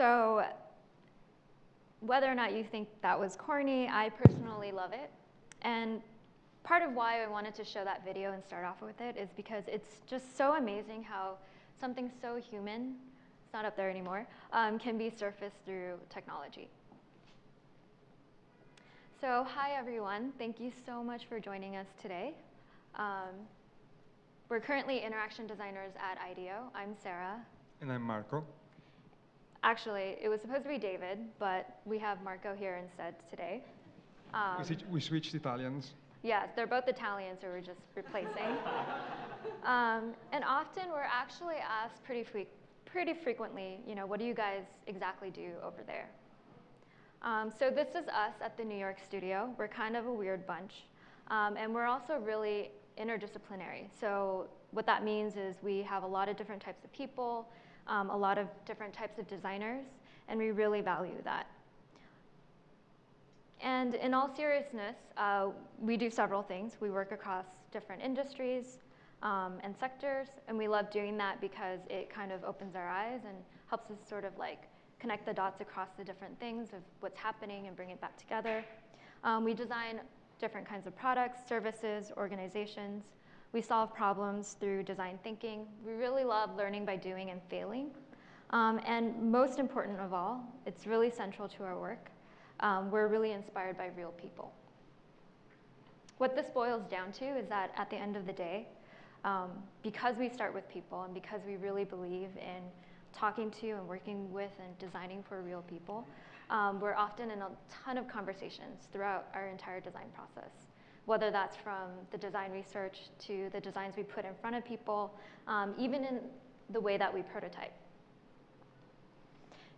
So whether or not you think that was corny, I personally love it. And part of why I wanted to show that video and start off with it is because it's just so amazing how something so human, it's not up there anymore, um, can be surfaced through technology. So hi everyone, thank you so much for joining us today. Um, we're currently interaction designers at IDEO. I'm Sarah. And I'm Marco. Actually, it was supposed to be David, but we have Marco here instead today. Um, we, we, switched Italians. Yeah, they're both Italians, so we're just replacing. um, and often we're actually asked pretty, fre pretty frequently, you know, what do you guys exactly do over there? Um, so this is us at the New York studio. We're kind of a weird bunch. Um, and we're also really interdisciplinary. So what that means is we have a lot of different types of people, um, a lot of different types of designers, and we really value that. And in all seriousness, uh, we do several things. We work across different industries um, and sectors, and we love doing that because it kind of opens our eyes and helps us sort of like connect the dots across the different things of what's happening and bring it back together. Um, we design different kinds of products, services, organizations. We solve problems through design thinking. We really love learning by doing and failing. Um, and most important of all, it's really central to our work. Um, we're really inspired by real people. What this boils down to is that at the end of the day, um, because we start with people and because we really believe in talking to and working with and designing for real people, um, we're often in a ton of conversations throughout our entire design process, whether that's from the design research to the designs we put in front of people, um, even in the way that we prototype.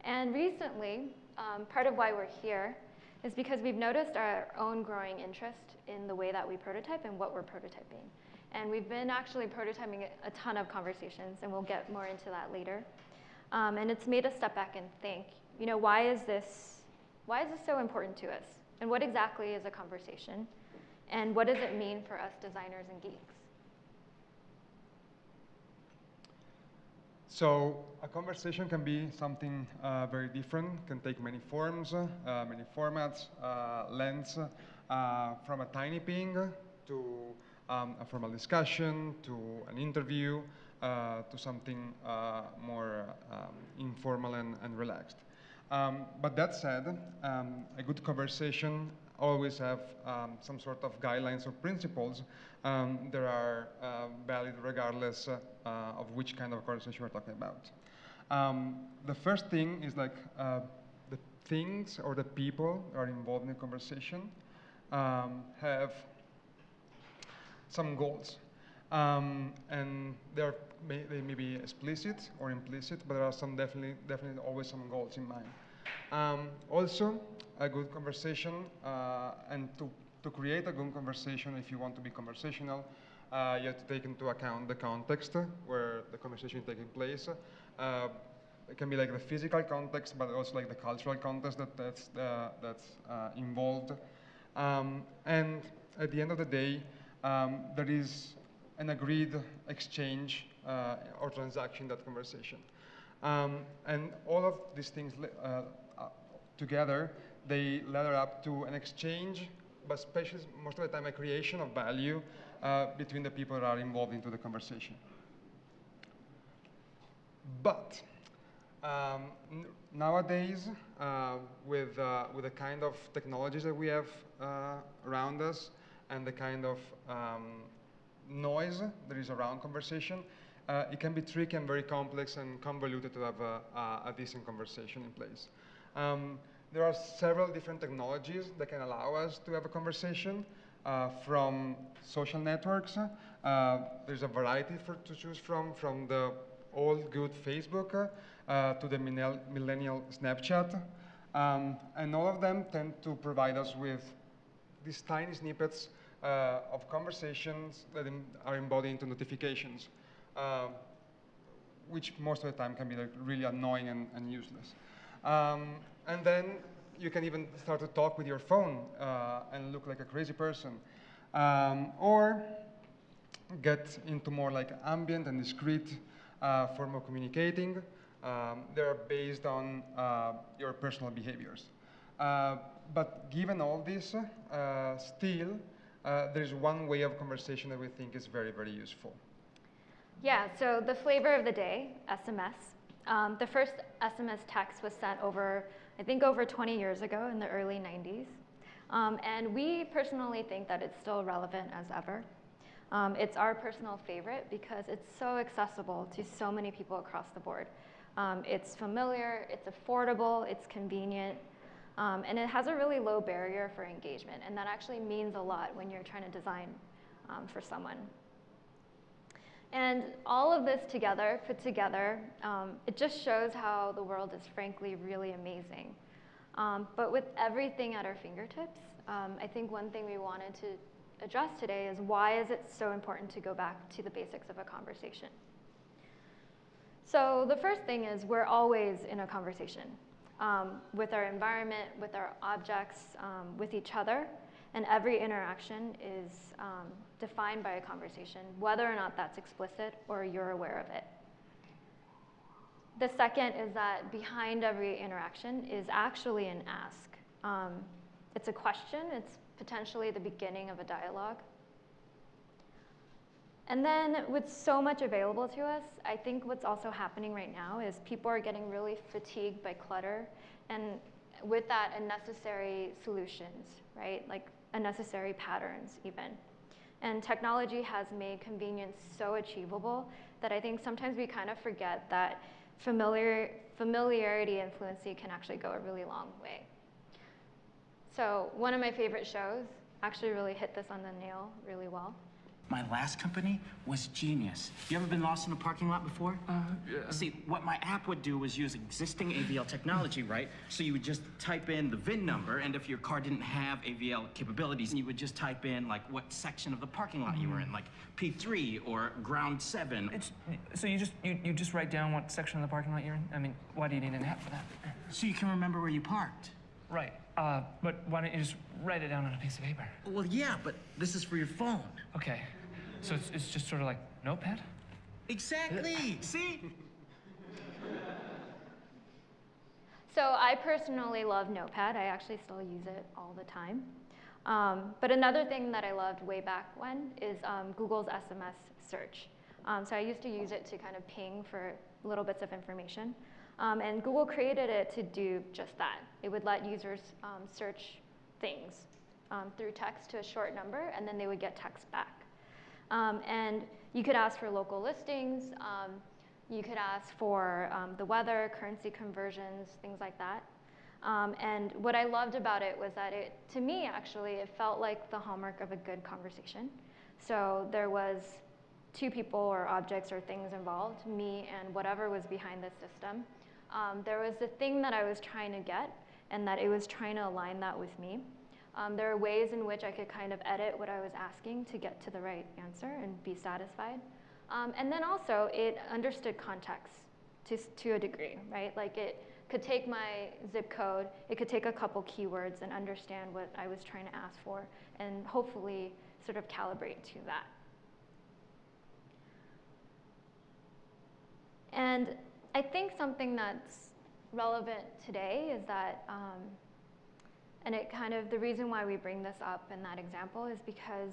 And recently, um, part of why we're here is because we've noticed our own growing interest in the way that we prototype and what we're prototyping. And we've been actually prototyping a ton of conversations, and we'll get more into that later. Um, and it's made us step back and think, you know, why is this, why is this so important to us? And what exactly is a conversation? And what does it mean for us designers and geeks? So a conversation can be something uh, very different, can take many forms, uh, many formats, uh, lengths, uh, from a tiny ping to um, a formal discussion, to an interview, uh, to something uh, more um, informal and, and relaxed. Um, but that said, um, a good conversation always have um, some sort of guidelines or principles um, that are uh, valid regardless uh, of which kind of conversation we're talking about. Um, the first thing is like uh, the things or the people that are involved in the conversation have some goals. Um, and they're may, they may be explicit or implicit, but there are some definitely, definitely always some goals in mind. Um, also, a good conversation, uh, and to, to create a good conversation, if you want to be conversational, uh, you have to take into account the context where the conversation is taking place. Uh, it can be like the physical context, but also like the cultural context that, that's, uh, that's uh, involved. Um, and at the end of the day, um, there is an agreed exchange or transaction that conversation. Um, and all of these things uh, uh, together, they ladder up to an exchange, but especially most of the time a creation of value uh, between the people that are involved into the conversation. But um, nowadays, uh, with, uh, with the kind of technologies that we have around us and the kind of um, noise that is around conversation, uh, it can be tricky and very complex and convoluted to have a, a, decent conversation in place. Um, there are several different technologies that can allow us to have a conversation uh, from social networks. Uh, there's a variety for, to choose from, from the old good Facebook uh, to the millennial Snapchat. Um, and all of them tend to provide us with these tiny snippets uh, of conversations that are embodied into notifications, uh, which most of the time can be like really annoying and, and useless. Um, and then you can even start to talk with your phone uh, and look like a crazy person. Um, or get into more like ambient and discrete uh, form of communicating, Um, they're based on uh, your personal behaviors. Uh, but given all this, uh, still, uh, there's one way of conversation that we think is very, very useful. Yeah, so the flavor of the day, SMS. Um, the first SMS text was sent over, I think, over 20 years ago in the early 90s. Um, and we personally think that it's still relevant as ever. Um, it's our personal favorite because it's so accessible to so many people across the board. Um, it's familiar, it's affordable, it's convenient, um, and it has a really low barrier for engagement. And that actually means a lot when you're trying to design um, for someone. And all of this together, put together, um, it just shows how the world is frankly really amazing. Um, but with everything at our fingertips, um, I think one thing we wanted to address today is why is it so important to go back to the basics of a conversation? So the first thing is we're always in a conversation um, with our environment, with our objects, um, with each other, and every interaction is um, defined by a conversation, whether or not that's explicit or you're aware of it. The second is that behind every interaction is actually an ask. Um, it's a question, it's potentially the beginning of a dialogue. And then with so much available to us, I think what's also happening right now is people are getting really fatigued by clutter and with that unnecessary solutions, right? Like unnecessary patterns even. And technology has made convenience so achievable that I think sometimes we kind of forget that familiar, familiarity and fluency can actually go a really long way. So one of my favorite shows actually really hit this on the nail really well. My last company was genius. You ever been lost in a parking lot before? Uh, yeah. See, what my app would do was use existing AVL technology, right? So you would just type in the VIN number, and if your car didn't have AVL capabilities, you would just type in, like, what section of the parking lot you were in, like P3 or ground 7. It's, so you just, you, you just write down what section of the parking lot you're in? I mean, why do you need an app for that? So you can remember where you parked. Right. Uh, but why don't you just write it down on a piece of paper? Well, yeah, but this is for your phone. Okay. So it's, it's just sort of like Notepad? Exactly. See? So I personally love Notepad. I actually still use it all the time. Um, but another thing that I loved way back when is um, Google's SMS search. Um, so I used to use it to kind of ping for little bits of information. Um, and Google created it to do just that. It would let users um, search things um, through text to a short number, and then they would get text back. Um, and you could ask for local listings. Um, you could ask for um, the weather, currency conversions, things like that. Um, and what I loved about it was that it, to me, actually, it felt like the hallmark of a good conversation. So there was two people or objects or things involved, me and whatever was behind the system. Um, there was the thing that I was trying to get, and that it was trying to align that with me. Um, there are ways in which I could kind of edit what I was asking to get to the right answer and be satisfied. Um, and then also, it understood context to, to a degree, right? Like it could take my zip code, it could take a couple keywords and understand what I was trying to ask for, and hopefully sort of calibrate to that. And I think something that's relevant today is that um, and it kind of, the reason why we bring this up in that example is because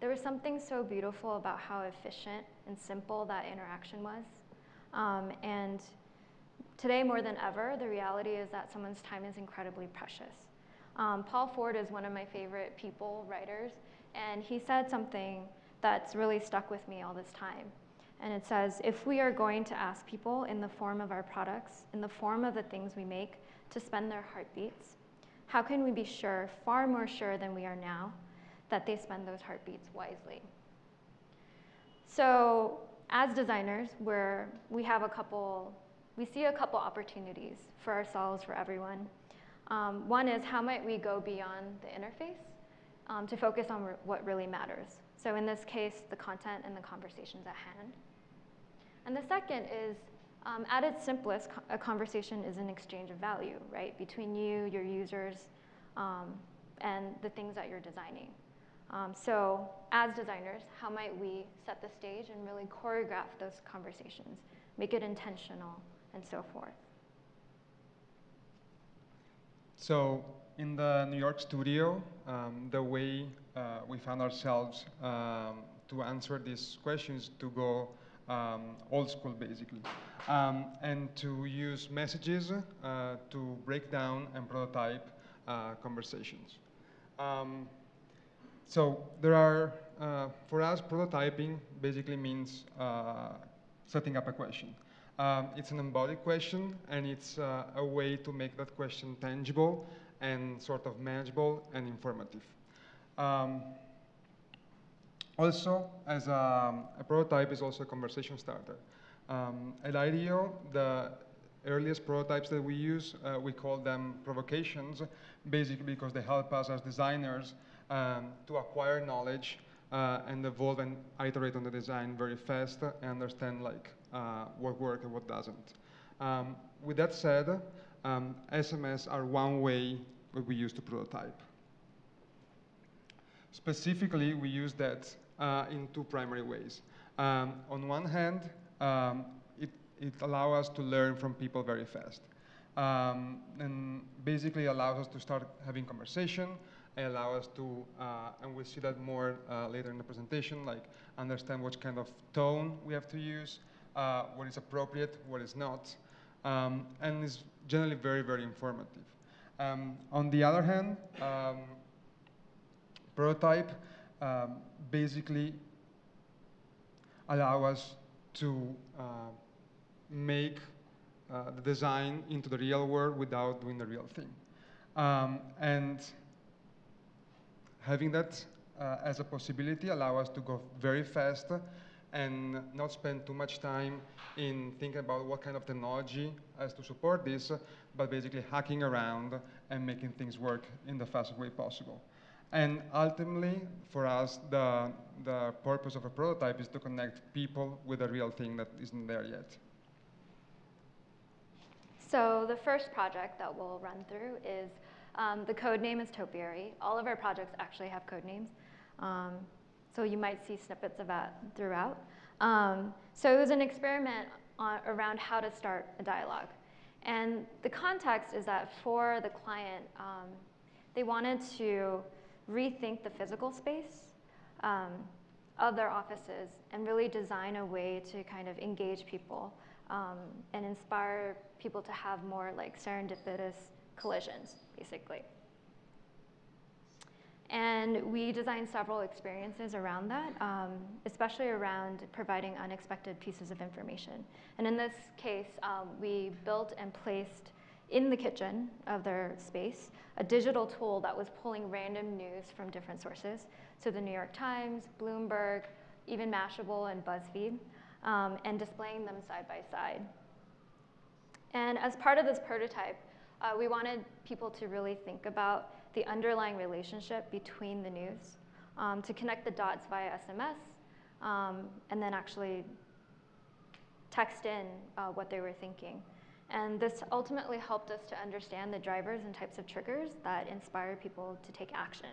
there was something so beautiful about how efficient and simple that interaction was. Um, and today more than ever, the reality is that someone's time is incredibly precious. Um, Paul Ford is one of my favorite people writers, and he said something that's really stuck with me all this time. And it says, if we are going to ask people in the form of our products, in the form of the things we make, to spend their heartbeats, how can we be sure, far more sure than we are now, that they spend those heartbeats wisely? So as designers, we have a couple, we see a couple opportunities for ourselves, for everyone. Um, one is how might we go beyond the interface um, to focus on re what really matters. So in this case, the content and the conversations at hand. And the second is um, at its simplest, a conversation is an exchange of value, right, between you, your users, um, and the things that you're designing. Um, so as designers, how might we set the stage and really choreograph those conversations, make it intentional, and so forth. So in the New York studio, um, the way uh, we found ourselves um, to answer these questions to go um, old school basically, um, and to use messages uh, to break down and prototype uh, conversations. Um, so there are, uh, for us, prototyping basically means uh, setting up a question. Um, it's an embodied question, and it's uh, a way to make that question tangible and sort of manageable and informative. Um, also, as a, a, prototype is also a conversation starter. Um, at IDEO, the earliest prototypes that we use, uh, we call them provocations, basically because they help us as designers um, to acquire knowledge uh, and evolve and iterate on the design very fast and understand like uh, what works and what doesn't. Um, with that said, um, SMS are one way that we use to prototype. Specifically, we use that uh, in two primary ways. Um, on one hand, um, it, it allows us to learn from people very fast. Um, and basically allows us to start having conversation, allow us to, uh, and we'll see that more uh, later in the presentation, like understand what kind of tone we have to use, uh, what is appropriate, what is not, um, and is generally very, very informative. Um, on the other hand, um, prototype um, basically allow us to uh, make uh, the design into the real world without doing the real thing. Um, and having that uh, as a possibility allow us to go very fast and not spend too much time in thinking about what kind of technology has to support this, but basically hacking around and making things work in the fastest way possible. And ultimately, for us, the, the purpose of a prototype is to connect people with a real thing that isn't there yet. So the first project that we'll run through is um, the code name is Topiary. All of our projects actually have code names. Um, so you might see snippets of that throughout. Um, so it was an experiment on, around how to start a dialogue. And the context is that for the client, um, they wanted to rethink the physical space um, of their offices and really design a way to kind of engage people um, and inspire people to have more like serendipitous collisions, basically. And we designed several experiences around that, um, especially around providing unexpected pieces of information. And in this case, um, we built and placed in the kitchen of their space a digital tool that was pulling random news from different sources. So the New York Times, Bloomberg, even Mashable and BuzzFeed, um, and displaying them side by side. And as part of this prototype, uh, we wanted people to really think about the underlying relationship between the news, um, to connect the dots via SMS, um, and then actually text in uh, what they were thinking. And this ultimately helped us to understand the drivers and types of triggers that inspire people to take action.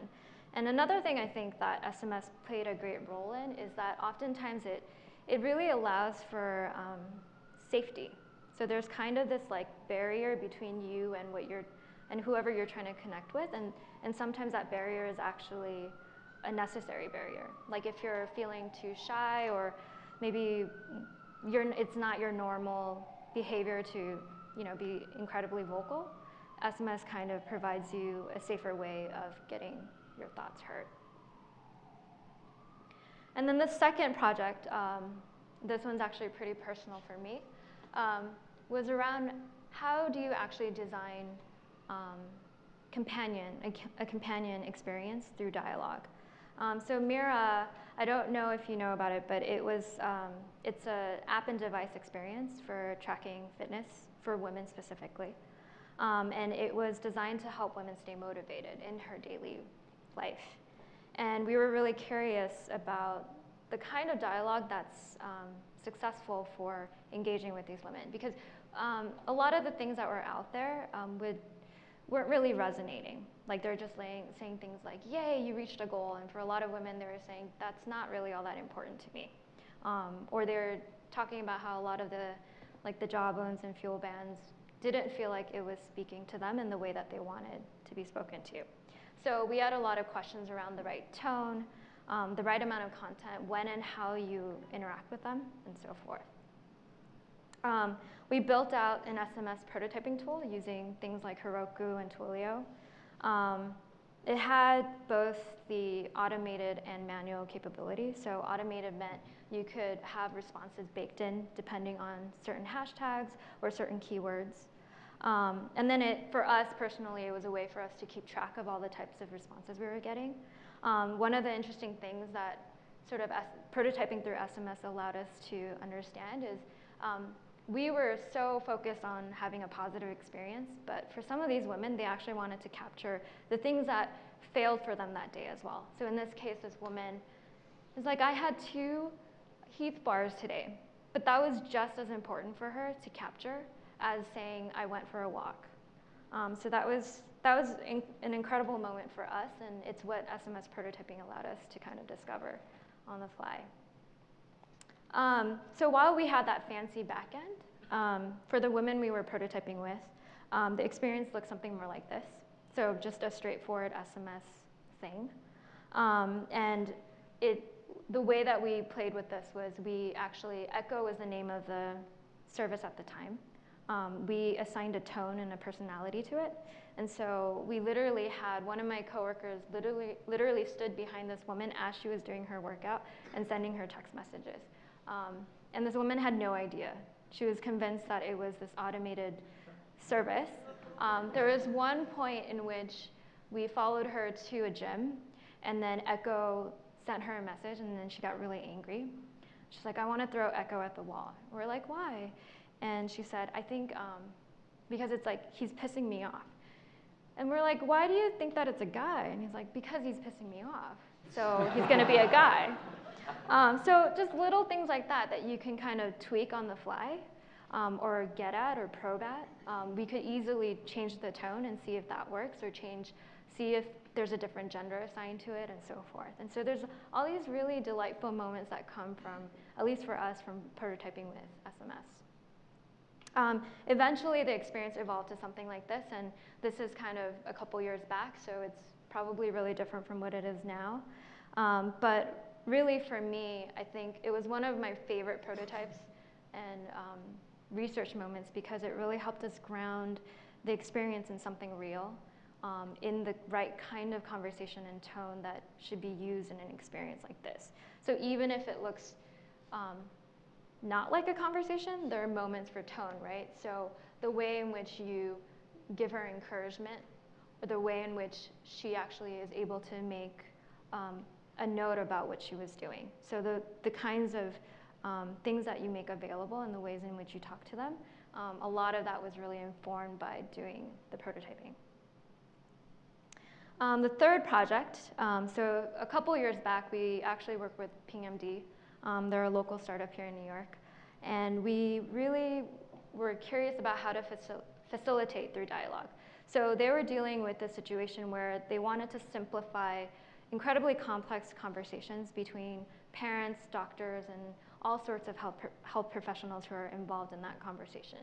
And another thing I think that SMS played a great role in is that oftentimes it, it really allows for um, safety. So there's kind of this like barrier between you and what you're and whoever you're trying to connect with. And, and sometimes that barrier is actually a necessary barrier. Like if you're feeling too shy or maybe you're, it's not your normal behavior to you know, be incredibly vocal, SMS kind of provides you a safer way of getting your thoughts heard. And then the second project, um, this one's actually pretty personal for me, um, was around how do you actually design um, companion, a, a, companion experience through dialogue. Um, so Mira, I don't know if you know about it, but it was, um, it's an app and device experience for tracking fitness for women specifically. Um, and it was designed to help women stay motivated in her daily life. And we were really curious about the kind of dialogue that's um, successful for engaging with these women because um, a lot of the things that were out there um, would weren't really resonating. Like they're just laying, saying things like, yay, you reached a goal. And for a lot of women, they were saying, that's not really all that important to me. Um, or they're talking about how a lot of the like the jawbones and fuel bands, didn't feel like it was speaking to them in the way that they wanted to be spoken to. So we had a lot of questions around the right tone, um, the right amount of content, when and how you interact with them, and so forth. Um, we built out an SMS prototyping tool using things like Heroku and Twilio. Um, it had both the automated and manual capability. So automated meant you could have responses baked in depending on certain hashtags or certain keywords. Um, and then it, for us personally, it was a way for us to keep track of all the types of responses we were getting. Um, one of the interesting things that sort of prototyping through SMS allowed us to understand is um, we were so focused on having a positive experience, but for some of these women, they actually wanted to capture the things that failed for them that day as well. So in this case, this woman is like, I had two Heath bars today, but that was just as important for her to capture as saying, I went for a walk. Um, so that was, that was in, an incredible moment for us, and it's what SMS prototyping allowed us to kind of discover on the fly. Um, so while we had that fancy backend, um, for the women we were prototyping with, um, the experience looked something more like this. So just a straightforward SMS thing. Um, and it, the way that we played with this was we actually, Echo was the name of the service at the time. Um, we assigned a tone and a personality to it. And so we literally had one of my coworkers literally, literally stood behind this woman as she was doing her workout and sending her text messages. Um, and this woman had no idea. She was convinced that it was this automated service. Um, there was one point in which we followed her to a gym, and then Echo sent her a message, and then she got really angry. She's like, I want to throw Echo at the wall. We're like, why? And she said, I think um, because it's like, he's pissing me off. And we're like, why do you think that it's a guy? And he's like, because he's pissing me off. So he's going to be a guy. Um, so just little things like that that you can kind of tweak on the fly um, or get at or probe at. Um, we could easily change the tone and see if that works or change, see if there's a different gender assigned to it and so forth. And so there's all these really delightful moments that come from, at least for us, from prototyping with SMS. Um, eventually, the experience evolved to something like this, and this is kind of a couple years back, so it's probably really different from what it is now. Um, but really for me, I think it was one of my favorite prototypes and um, research moments because it really helped us ground the experience in something real, um, in the right kind of conversation and tone that should be used in an experience like this. So even if it looks um, not like a conversation, there are moments for tone, right? So the way in which you give her encouragement, or the way in which she actually is able to make um, a note about what she was doing. So the, the kinds of um, things that you make available and the ways in which you talk to them, um, a lot of that was really informed by doing the prototyping. Um, the third project, um, so a couple years back, we actually worked with PingMD. Um, they're a local startup here in New York. And we really were curious about how to facil facilitate through dialogue. So they were dealing with a situation where they wanted to simplify incredibly complex conversations between parents, doctors, and all sorts of health, health professionals who are involved in that conversation.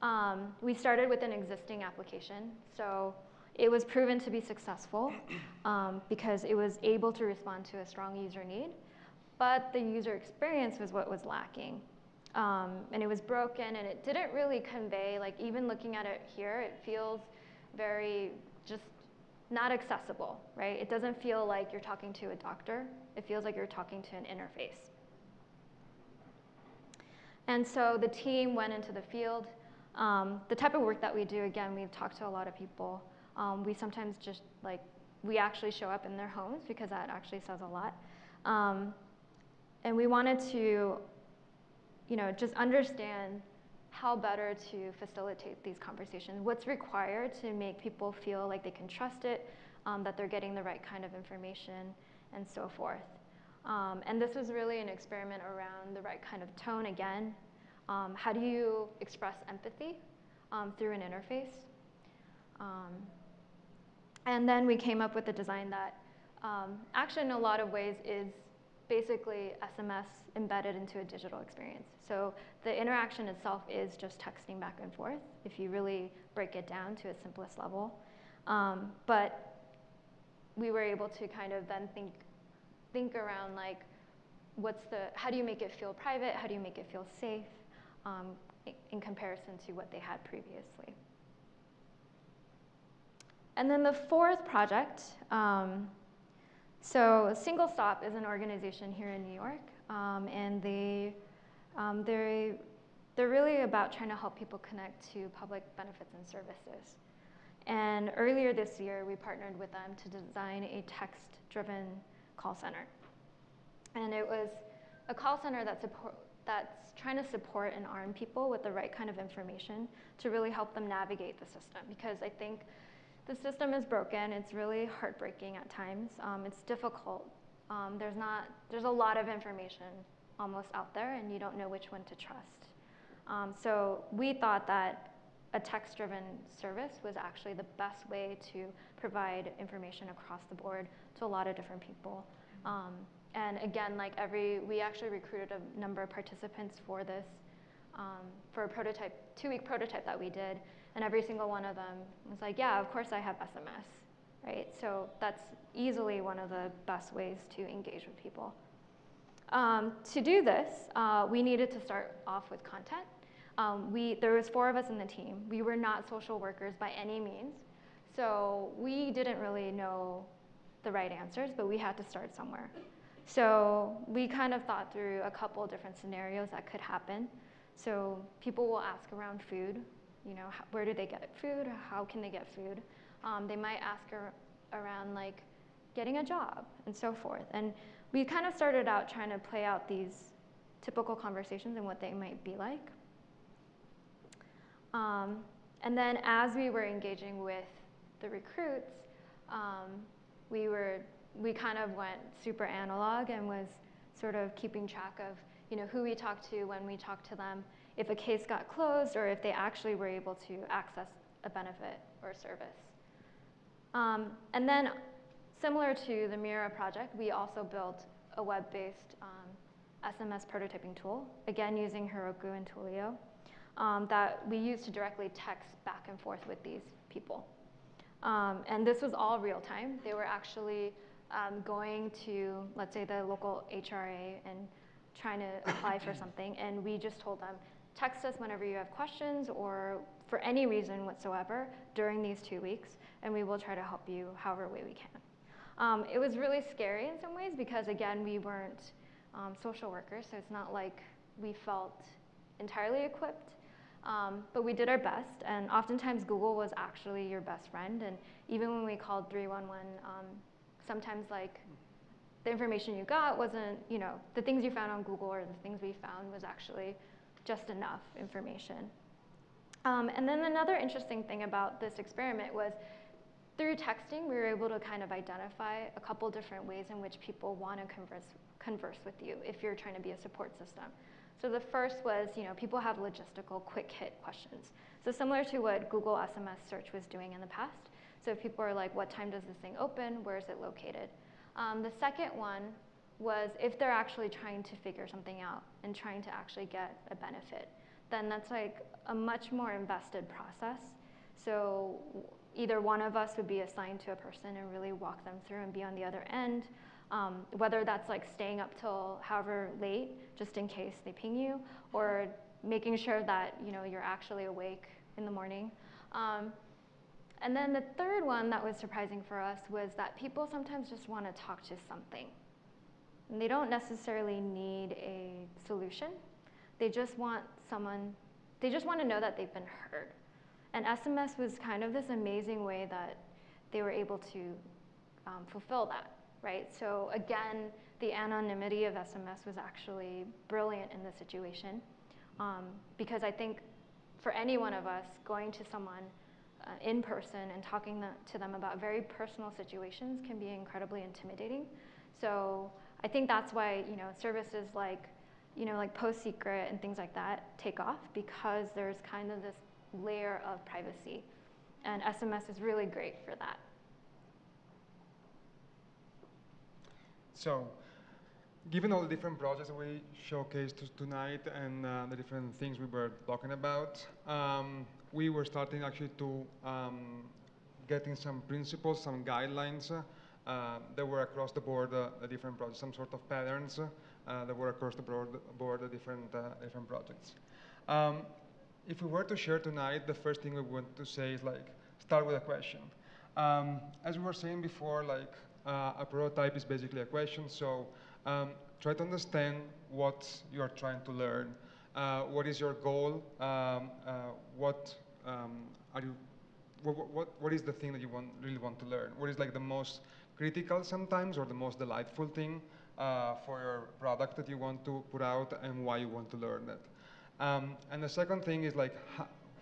Um, we started with an existing application, so it was proven to be successful um, because it was able to respond to a strong user need, but the user experience was what was lacking. Um, and it was broken and it didn't really convey, like even looking at it here, it feels very just not accessible, right? It doesn't feel like you're talking to a doctor. It feels like you're talking to an interface. And so the team went into the field. Um, the type of work that we do, again, we've talked to a lot of people. Um, we sometimes just like, we actually show up in their homes because that actually says a lot. Um, and we wanted to, you know, just understand how better to facilitate these conversations. What's required to make people feel like they can trust it, um, that they're getting the right kind of information, and so forth. Um, and this was really an experiment around the right kind of tone again. Um, how do you express empathy um, through an interface? Um, and then we came up with a design that um, actually in a lot of ways is basically SMS embedded into a digital experience. So the interaction itself is just texting back and forth if you really break it down to its simplest level. Um, but we were able to kind of then think, think around like, what's the, how do you make it feel private? How do you make it feel safe um, in comparison to what they had previously? And then the fourth project, um, so Single Stop is an organization here in New York, um, and they, um, they're, they're really about trying to help people connect to public benefits and services. And earlier this year, we partnered with them to design a text-driven call center. And it was a call center that support, that's trying to support and arm people with the right kind of information to really help them navigate the system. Because I think the system is broken. It's really heartbreaking at times. Um, it's difficult. Um, there's not. There's a lot of information almost out there, and you don't know which one to trust. Um, so we thought that a text-driven service was actually the best way to provide information across the board to a lot of different people. Um, and again, like every, we actually recruited a number of participants for this, um, for a prototype, two-week prototype that we did, and every single one of them was like, yeah, of course I have SMS, right? So that's easily one of the best ways to engage with people. Um, to do this, uh, we needed to start off with content. Um, we, there was four of us in the team. We were not social workers by any means. So we didn't really know the right answers, but we had to start somewhere. So we kind of thought through a couple different scenarios that could happen. So people will ask around food, you know, where do they get food? How can they get food? Um, they might ask ar- around like getting a job and so forth. And we kind of started out trying to play out these typical conversations and what they might be like. Um, and then as we were engaging with the recruits, um, we were we kind of went super analog and was sort of keeping track of you know who we talked to when we talked to them, if a case got closed or if they actually were able to access a benefit or service. Um, and then, similar to the Mira project, we also built a web-based um, SMS prototyping tool, again using Heroku and Twilio, um, that we used to directly text back and forth with these people. Um, and this was all real time. They were actually um, going to, let's say, the local HRA and trying to apply for something, and we just told them, text us whenever you have questions or for any reason whatsoever during these two weeks, and we will try to help you however way we can. Um, it was really scary in some ways because, again, we weren't um, social workers, so it's not like we felt entirely equipped. Um, but we did our best, and oftentimes Google was actually your best friend. And even when we called 311, um, sometimes like the information you got wasn't, you know, the things you found on Google or the things we found was actually just enough information. Um, and then another interesting thing about this experiment was through texting, we were able to kind of identify a couple different ways in which people want to converse, converse with you if you're trying to be a support system. So the first was, you know, people have logistical quick hit questions. So similar to what Google SMS search was doing in the past. So if people are like, what time does this thing open? Where is it located? Um, the second one was if they're actually trying to figure something out and trying to actually get a benefit, then that's like a much more invested process. So either one of us would be assigned to a person and really walk them through and be on the other end, um, whether that's like staying up till however late, just in case they ping you, or making sure that you know you're actually awake in the morning. Um, and then the third one that was surprising for us was that people sometimes just want to talk to something. And they don't necessarily need a solution. They just want someone, they just want to know that they've been heard. And SMS was kind of this amazing way that they were able to um, fulfill that, right? So again, the anonymity of SMS was actually brilliant in this situation um, because I think for any one of us, going to someone uh, in person and talking to them about very personal situations can be incredibly intimidating. So I think that's why you know services like you know like Post Secret and things like that take off because there's kind of this layer of privacy, and SMS is really great for that. So given all the different projects that we showcased tonight and uh, the different things we were talking about, um, we were starting actually to um, getting some principles, some guidelines uh, that were across the board, uh, different projects, some sort of patterns uh, that were across the board, board different, uh, different projects. Um, if we were to share tonight, the first thing we want to say is like, start with a question. Um, as we were saying before, like uh, a prototype is basically a question, so um, try to understand what you are trying to learn. Uh, what is your goal? Um, uh, what um, are you? What, what, what is the thing that you want, really want to learn? What is like the most critical sometimes, or the most delightful thing uh, for your product that you want to put out, and why you want to learn it. Um, and the second thing is like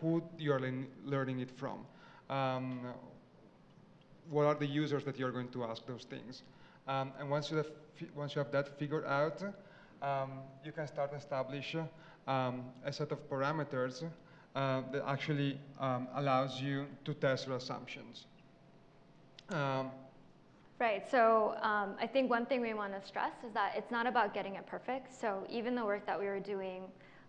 who you're learning it from. Um, what are the users that you're going to ask those things? Um, and once you have once you have that figured out, um, you can start establish um, a set of parameters uh, that actually um, allows you to test your assumptions. Um, Right, so um, I think one thing we want to stress is that it's not about getting it perfect. So even the work that we were doing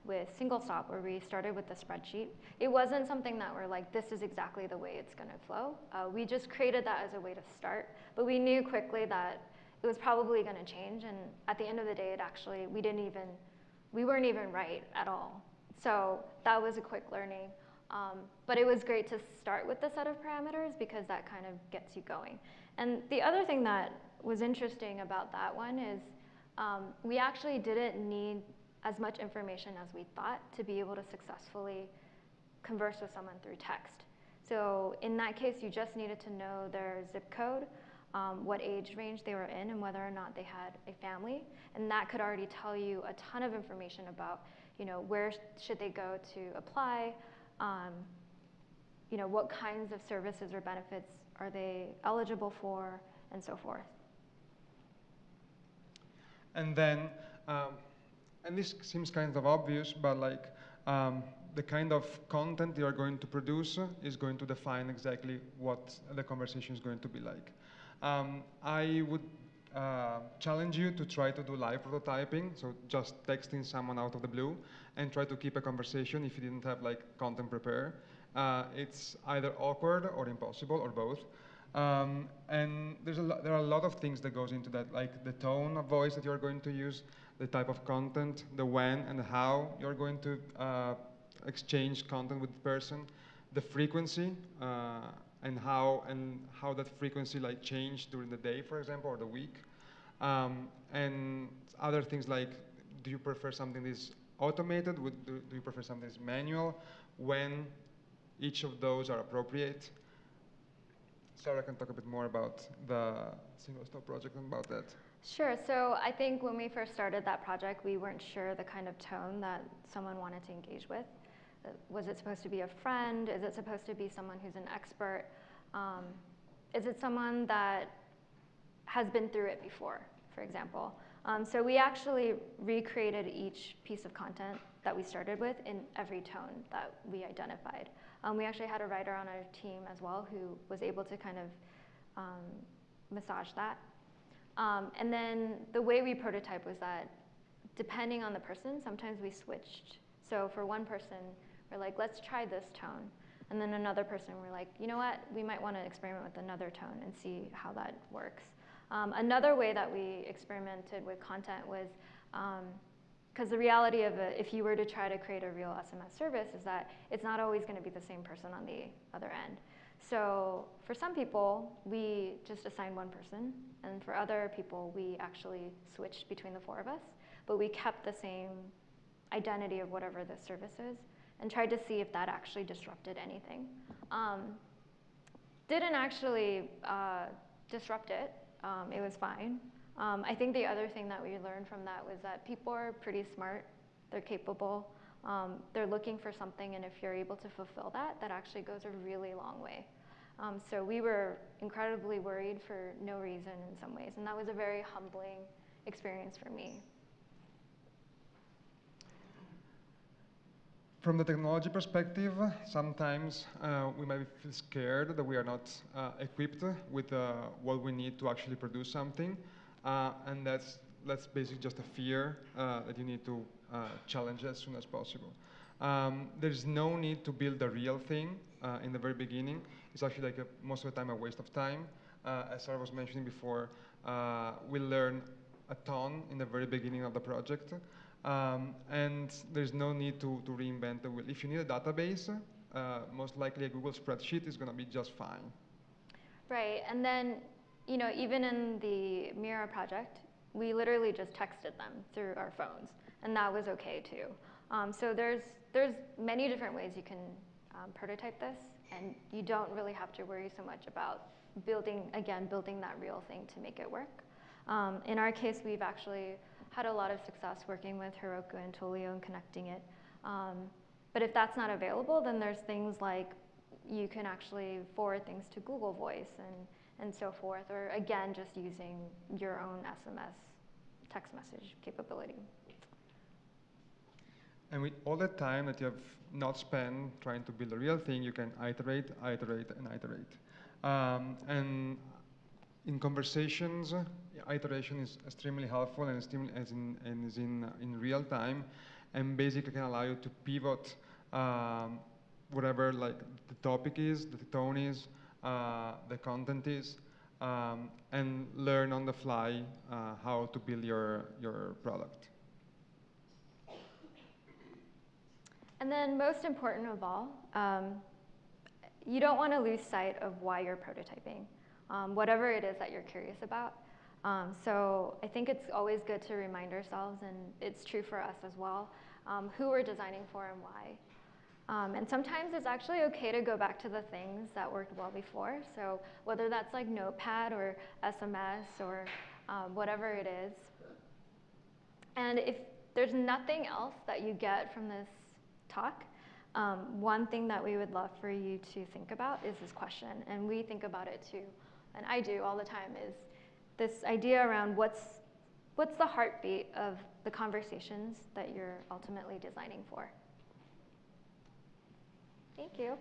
with Single Stop, where we started with the spreadsheet, it wasn't something that we're like, this is exactly the way it's going to flow. Uh, we just created that as a way to start, but we knew quickly that it was probably going to change. And at the end of the day, it actually, we didn't even, we weren't even right at all. So that was a quick learning. Um, but it was great to start with the set of parameters because that kind of gets you going. And the other thing that was interesting about that one is um, we actually didn't need as much information as we thought to be able to successfully converse with someone through text. So in that case, you just needed to know their zip code, um, what age range they were in, and whether or not they had a family. And that could already tell you a ton of information about, you know, where sh- should they go to apply, um, you know, what kinds of services or benefits are they eligible for, and so forth. And then, um, and this seems kind of obvious, but like um, the kind of content you are going to produce is going to define exactly what the conversation is going to be like. Um, I would uh, challenge you to try to do live prototyping, so just texting someone out of the blue, and try to keep a conversation if you didn't have like content prepared. Uh, it's either awkward or impossible or both. Um, and there's a lo- there are a lot of things that goes into that, like the tone of voice that you're going to use, the type of content, the when and the how you're going to uh, exchange content with the person, the frequency, uh, and how and how that frequency like change during the day, for example, or the week, um, and other things like, do you prefer something that is automated? Would, do, do you prefer something that is manual? When each of those are appropriate? Sarah can talk a bit more about the single stop project and about that. Sure. So I think when we first started that project, we weren't sure the kind of tone that someone wanted to engage with. Uh, Was it supposed to be a friend? Is it supposed to be someone who's an expert? Um, is it someone that has been through it before, for example? Um, so we actually recreated each piece of content that we started with in every tone that we identified. Um, we actually had a writer on our team as well who was able to kind of um, massage that. Um, and then the way we prototype was that depending on the person, sometimes we switched. So for one person, we're like, let's try this tone. And then another person, we're like, you know what, we might want to experiment with another tone and see how that works. Um, another way that we experimented with content was because the reality of it, if you were to try to create a real SMS service, is that it's not always going to be the same person on the other end. So for some people, we just assigned one person, and for other people, we actually switched between the four of us, but we kept the same identity of whatever the service is, and tried to see if that actually disrupted anything. Um, didn't actually uh, disrupt it. Um, it was fine. Um, I think the other thing that we learned from that was that people are pretty smart. They're capable. Um, they're looking for something, and if you're able to fulfill that, that actually goes a really long way. Um, so we were incredibly worried for no reason in some ways, and that was a very humbling experience for me. From the technology perspective, sometimes uh, we might feel scared that we are not uh, equipped with uh, what we need to actually produce something, and that's that's basically just a fear uh, that you need to uh, challenge as soon as possible. Um, there's no need to build a real thing uh, in the very beginning. It's actually like a, most of the time a waste of time. Uh, as Sarah was mentioning before, uh, we learn a ton in the very beginning of the project. Um, and there's no need to, to reinvent the wheel. If you need a database, uh, most likely a Google spreadsheet is going to be just fine. Right, and then, you know, even in the Mira project, we literally just texted them through our phones, and that was okay too. Um, so there's, there's many different ways you can um, prototype this, and you don't really have to worry so much about building, again, building that real thing to make it work. Um, in our case, we've actually had a lot of success working with Heroku and Twilio and connecting it. Um, but if that's not available, then there's things like you can actually forward things to Google Voice and, and so forth, or again, just using your own SMS text message capability. And with all the time that you have not spent trying to build a real thing, you can iterate, iterate, and iterate. Um, and in conversations, iteration is extremely helpful and, as in, and is in, in real time, and basically can allow you to pivot um, whatever like the topic is, the tone is, the content is, um, and learn on the fly uh, how to build your, your product. And then most important of all, um, you don't want to lose sight of why you're prototyping, um, whatever it is that you're curious about. Um, so I think it's always good to remind ourselves, and it's true for us as well, um, who we're designing for and why. Um, and sometimes it's actually okay to go back to the things that worked well before. So whether that's like Notepad or SMS or um, whatever it is. And if there's nothing else that you get from this talk, um, one thing that we would love for you to think about is this question. And we think about it too, and I do all the time, is this idea around what's, what's the heartbeat of the conversations that you're ultimately designing for. Thank you.